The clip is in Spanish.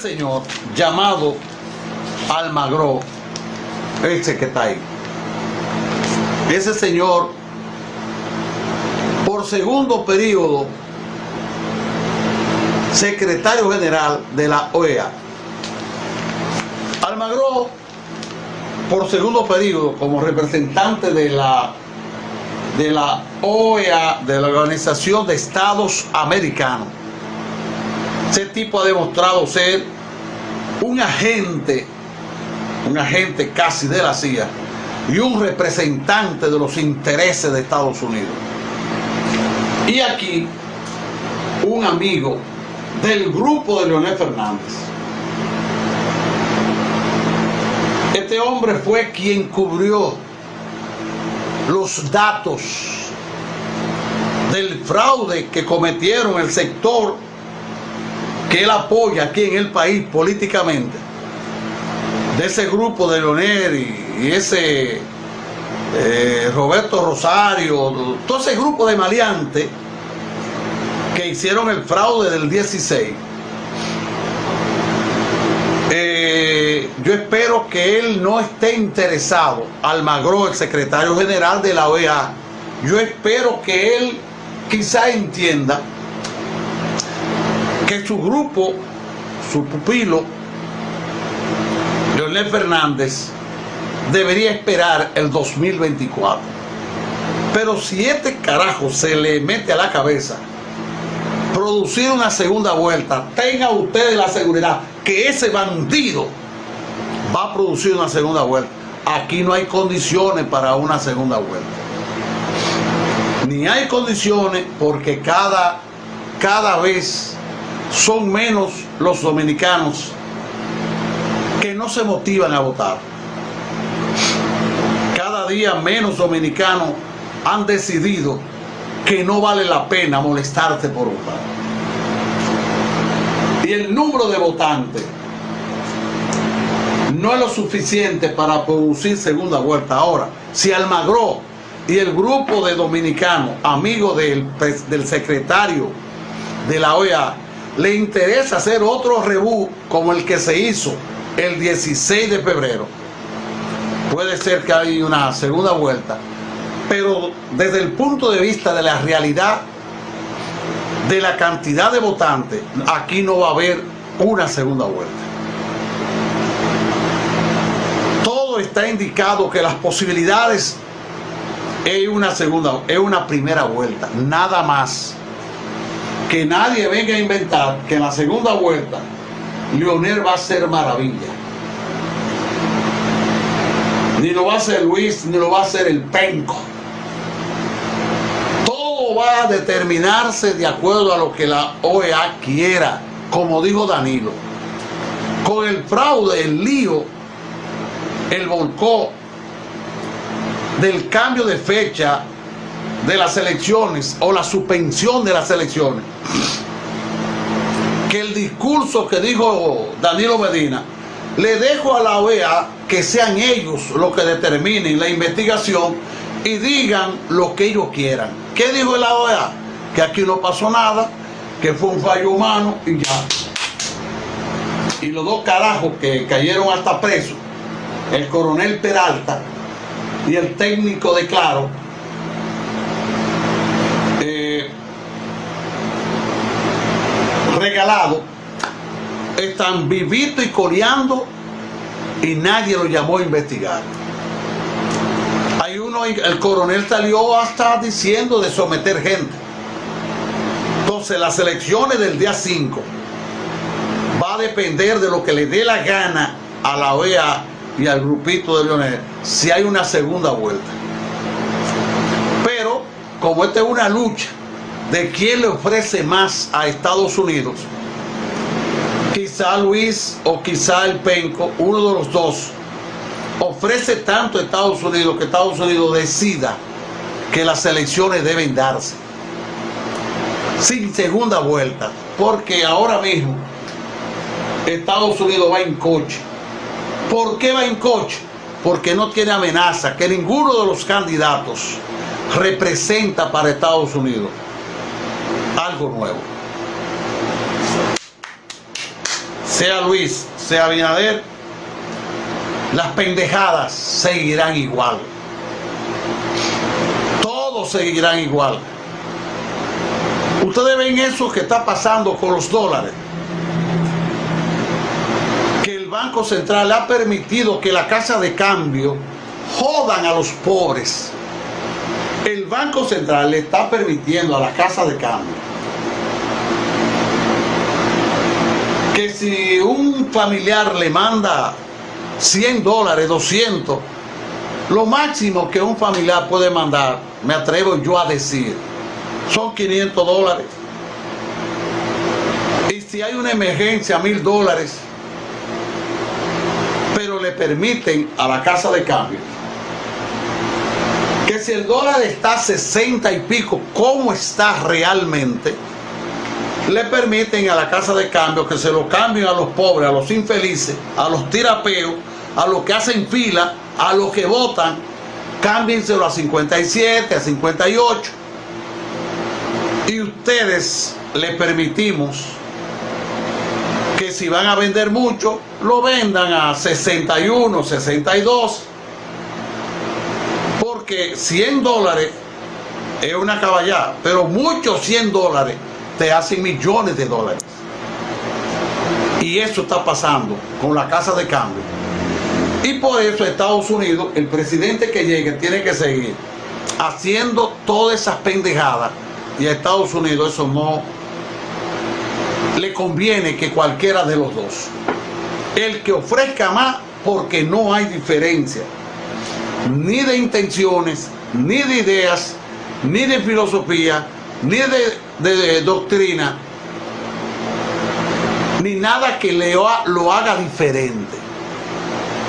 señor llamado Almagro, ese que está ahí. Ese señor, por segundo periodo, secretario general de la OEA. Almagro, por segundo periodo, como representante de la, de la OEA, de la Organización de Estados Americanos. Ese tipo ha demostrado ser un agente, un agente casi de la CIA y un representante de los intereses de Estados Unidos. Y aquí, un amigo del grupo de Leonel Fernández. Este hombre fue quien cubrió los datos del fraude que cometieron el sector que él apoya aquí en el país políticamente, de ese grupo de Leonel y, ese eh, Roberto Rosario, todo ese grupo de maleantes que hicieron el fraude del 16. Eh, yo espero que él no esté interesado, Almagro, el secretario general de la OEA, yo espero que él quizá entienda que su grupo, su pupilo, Leonel Fernández, debería esperar el 2024. Pero si este carajo se le mete a la cabeza producir una segunda vuelta, tenga ustedes la seguridad que ese bandido va a producir una segunda vuelta. Aquí no hay condiciones para una segunda vuelta. Ni hay condiciones porque cada, cada vez son menos los dominicanos que no se motivan a votar. Cada día menos dominicanos han decidido que no vale la pena molestarse por votar. Y el número de votantes no es lo suficiente para producir segunda vuelta. Ahora, si Almagro y el grupo de dominicanos, amigos del, del secretario de la OEA, le interesa hacer otro rebú como el que se hizo el 16 de febrero, puede ser que haya una segunda vuelta, pero desde el punto de vista de la realidad de la cantidad de votantes, aquí no va a haber una segunda vuelta. Todo está indicado que las posibilidades es una segunda, es una primera vuelta, nada más que nadie venga a inventar que en la segunda vuelta Leonel va a ser maravilla. Ni lo va a hacer Luis, ni lo va a hacer el penco. Todo va a determinarse de acuerdo a lo que la OEA quiera, como dijo Danilo. Con el fraude, el lío, el volcó del cambio de fecha de las elecciones o la suspensión de las elecciones, que el discurso que dijo Danilo Medina, le dejo a la OEA que sean ellos los que determinen la investigación y digan lo que ellos quieran. ¿Qué dijo la OEA? Que aquí no pasó nada, que fue un fallo humano y ya. Y los dos carajos que cayeron hasta presos, el coronel Peralta y el técnico de Claro, regalado, están vivitos y coreando y nadie lo llamó a investigar. Hay uno, el coronel salió hasta diciendo de someter gente. Entonces las elecciones del día 5 va a depender de lo que le dé la gana a la OEA y al grupito de Leonel si hay una segunda vuelta. Pero como esta es una lucha de quién le ofrece más a Estados Unidos, quizá Luis o quizá el Penco, uno de los dos, ofrece tanto a Estados Unidos que Estados Unidos decida que las elecciones deben darse sin segunda vuelta, porque ahora mismo Estados Unidos va en coche. ¿Por qué va en coche? Porque no tiene amenaza que ninguno de los candidatos representa para Estados Unidos nuevo. sea Luis, sea Abinader, las pendejadas seguirán igual. Todos seguirán igual. Ustedes ven eso que está pasando con los dólares. Que el Banco Central ha permitido que la casa de cambio jodan a los pobres. El Banco Central le está permitiendo a la casa de cambio si un familiar le manda 100 dólares, 200, lo máximo que un familiar puede mandar, me atrevo yo a decir, son 500 dólares. Y si hay una emergencia, mil dólares, pero le permiten a la casa de cambio que si el dólar está a 60 y pico, como está realmente, le permiten a la casa de cambio que se lo cambien a los pobres, a los infelices, a los tirapeos, a los que hacen fila, a los que votan, cámbienselo a 57, a 58. Y ustedes le permitimos que si van a vender mucho, lo vendan a 61, 62. Porque 100 dólares es una caballada, pero muchos 100 dólares te hacen millones de dólares. Y eso está pasando con la casa de cambio. Y por eso Estados Unidos, el presidente que llegue tiene que seguir haciendo todas esas pendejadas. Y a Estados Unidos eso no le conviene que cualquiera de los dos. El que ofrezca más porque no hay diferencia. Ni de intenciones, ni de ideas, ni de filosofía, ni de, doctrina, ni nada que lo haga diferente.